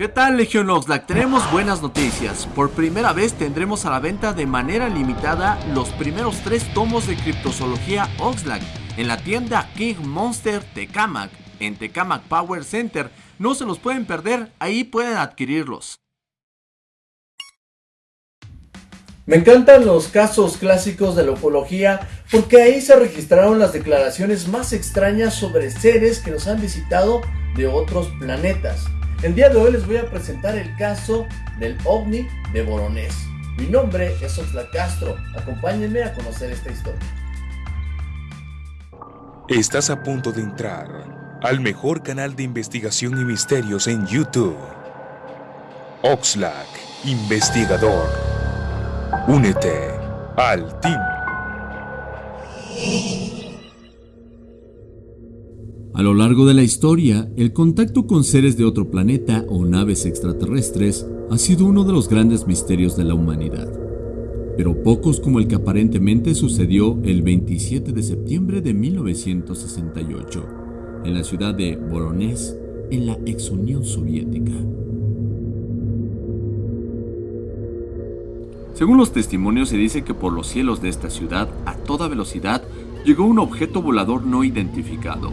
¿Qué tal Legion Oxlack? Tenemos buenas noticias. Por primera vez tendremos a la venta de manera limitada los primeros tres tomos de criptozoología Oxlack en la tienda King Monster Tecamac en Tecamac Power Center. No se los pueden perder, ahí pueden adquirirlos. Me encantan los casos clásicos de la ufología porque ahí se registraron las declaraciones más extrañas sobre seres que nos han visitado de otros planetas. El día de hoy les voy a presentar el caso del ovni de Boronés. Mi nombre es Oxlack Castro. Acompáñenme a conocer esta historia. Estás a punto de entrar al mejor canal de investigación y misterios en YouTube. Oxlack, investigador. Únete al team. A lo largo de la historia, el contacto con seres de otro planeta o naves extraterrestres ha sido uno de los grandes misterios de la humanidad, pero pocos como el que aparentemente sucedió el 27 de septiembre de 1968 en la ciudad de Voronezh, en la ex Unión Soviética. Según los testimonios se dice que por los cielos de esta ciudad, a toda velocidad, llegó un objeto volador no identificado,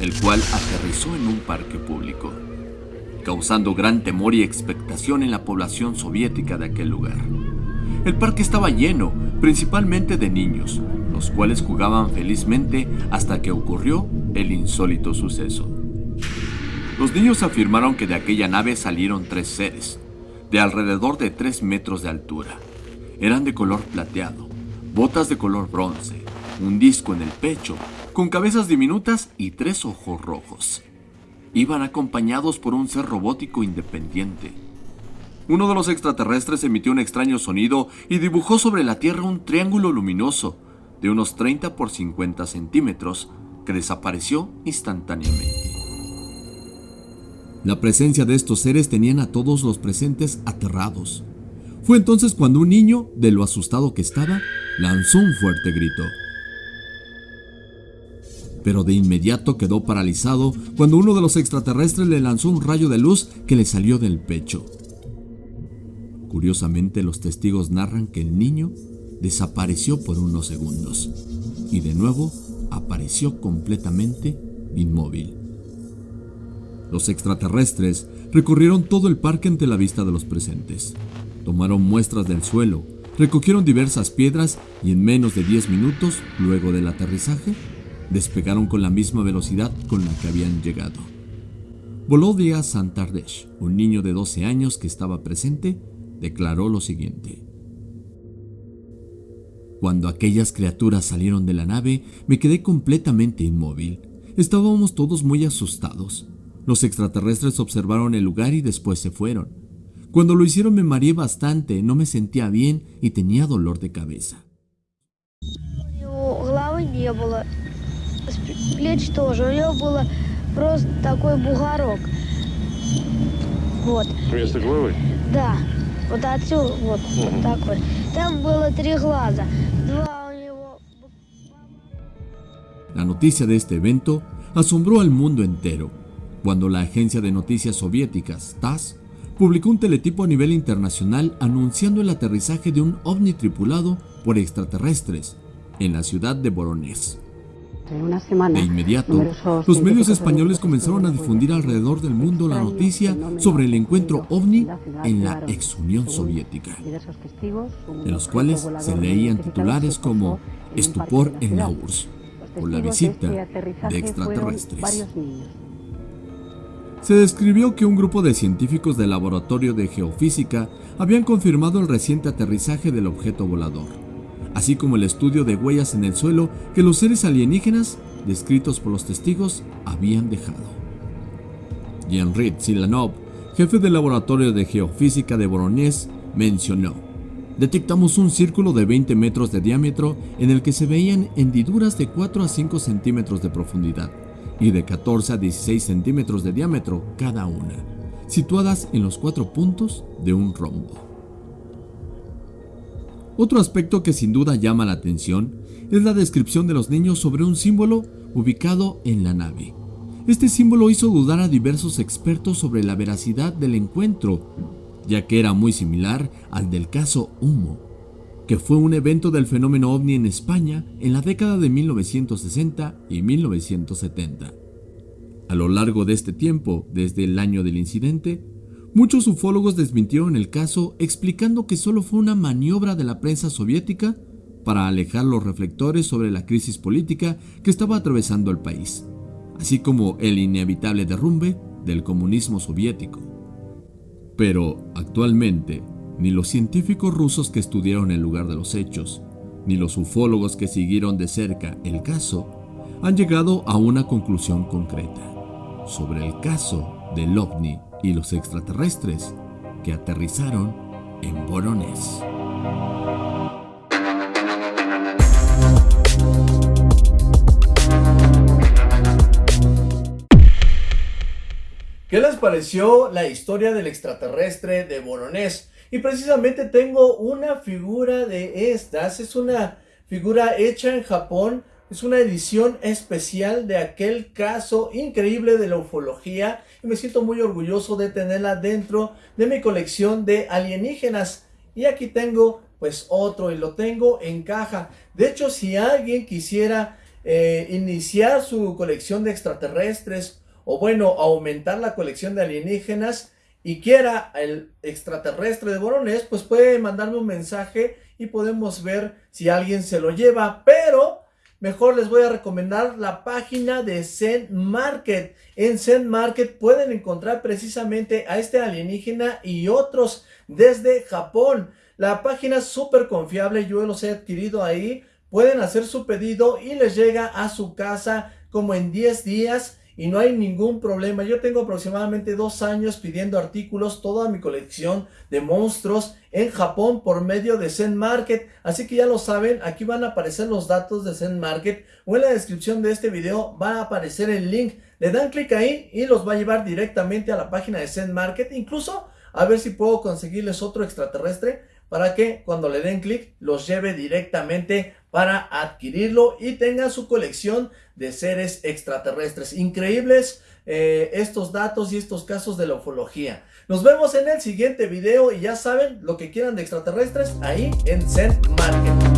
el cual aterrizó en un parque público, causando gran temor y expectación en la población soviética de aquel lugar. El parque estaba lleno, principalmente de niños, los cuales jugaban felizmente hasta que ocurrió el insólito suceso. Los niños afirmaron que de aquella nave salieron tres seres, de alrededor de tres metros de altura. Eran de color plateado, botas de color bronce, un disco en el pecho, con cabezas diminutas y tres ojos rojos. Iban acompañados por un ser robótico independiente. Uno de los extraterrestres emitió un extraño sonido y dibujó sobre la Tierra un triángulo luminoso de unos 30 por 50 centímetros que desapareció instantáneamente. La presencia de estos seres tenían a todos los presentes aterrados. Fue entonces cuando un niño, de lo asustado que estaba, lanzó un fuerte grito pero de inmediato quedó paralizado cuando uno de los extraterrestres le lanzó un rayo de luz que le salió del pecho. Curiosamente, los testigos narran que el niño desapareció por unos segundos y de nuevo apareció completamente inmóvil. Los extraterrestres recorrieron todo el parque ante la vista de los presentes. Tomaron muestras del suelo, recogieron diversas piedras y en menos de 10 minutos, luego del aterrizaje, despegaron con la misma velocidad con la que habían llegado. Volodya Santardesh, un niño de 12 años que estaba presente, declaró lo siguiente. Cuando aquellas criaturas salieron de la nave, me quedé completamente inmóvil. Estábamos todos muy asustados. Los extraterrestres observaron el lugar y después se fueron. Cuando lo hicieron me mareé bastante, no me sentía bien y tenía dolor de cabeza. плеч тоже. У него было просто такой бугорок. Вот. Вместо головы? Да. Вот отсюда, вот, угу. вот такой. Там было три глаза. Два у него... La noticia de este evento asombró al mundo entero, cuando la agencia de noticias soviéticas, TASS, publicó un teletipo a nivel internacional anunciando el aterrizaje de un ovni tripulado por extraterrestres en la ciudad de Voronezh. De inmediato, los medios españoles comenzaron a difundir alrededor del mundo la noticia sobre el encuentro ovni en la ex Unión Soviética, en los cuales se leían titulares como Estupor en la URSS por la visita de extraterrestres. Se describió que un grupo de científicos del Laboratorio de Geofísica habían confirmado el reciente aterrizaje del objeto volador así como el estudio de huellas en el suelo que los seres alienígenas, descritos por los testigos, habían dejado. Jean-Rid Silanov, jefe del laboratorio de geofísica de Voronezh, mencionó, detectamos un círculo de 20 metros de diámetro en el que se veían hendiduras de 4 a 5 centímetros de profundidad y de 14 a 16 centímetros de diámetro cada una, situadas en los cuatro puntos de un rombo. Otro aspecto que sin duda llama la atención es la descripción de los niños sobre un símbolo ubicado en la nave. Este símbolo hizo dudar a diversos expertos sobre la veracidad del encuentro, ya que era muy similar al del caso Humo, que fue un evento del fenómeno ovni en España en la década de 1960 y 1970. A lo largo de este tiempo, desde el año del incidente, muchos ufólogos desmintieron el caso explicando que solo fue una maniobra de la prensa soviética para alejar los reflectores sobre la crisis política que estaba atravesando el país, así como el inevitable derrumbe del comunismo soviético. Pero actualmente, ni los científicos rusos que estudiaron el lugar de los hechos, ni los ufólogos que siguieron de cerca el caso, han llegado a una conclusión concreta sobre el caso del ovni y los extraterrestres que aterrizaron en Voronezh. ¿Qué les pareció la historia del extraterrestre de Voronezh? Y precisamente tengo una figura de estas, es una figura hecha en Japón es una edición especial de aquel caso increíble de la ufología y me siento muy orgulloso de tenerla dentro de mi colección de alienígenas. Y aquí tengo pues otro y lo tengo en caja. De hecho, si alguien quisiera eh, iniciar su colección de extraterrestres o bueno, aumentar la colección de alienígenas y quiera el extraterrestre de Boronés, pues puede mandarme un mensaje y podemos ver si alguien se lo lleva. Pero mejor les voy a recomendar la página de Zen Market. En Zen Market pueden encontrar precisamente a este alienígena y otros desde Japón. La página es súper confiable, yo los he adquirido ahí. Pueden hacer su pedido y les llega a su casa como en 10 días y no hay ningún problema. Yo tengo aproximadamente dos años pidiendo artículos, toda mi colección de monstruos en Japón por medio de Zen Market. Así que ya lo saben, aquí van a aparecer los datos de Zen Market o en la descripción de este video va a aparecer el link. Le dan clic ahí y los va a llevar directamente a la página de Zen Market. Incluso a ver si puedo conseguirles otro extraterrestre para que cuando le den clic los lleve directamente para adquirirlo y tengan su colección de seres extraterrestres. Increíbles eh, estos datos y estos casos de la ufología. Nos vemos en el siguiente video y ya saben lo que quieran de extraterrestres ahí en Zen Market.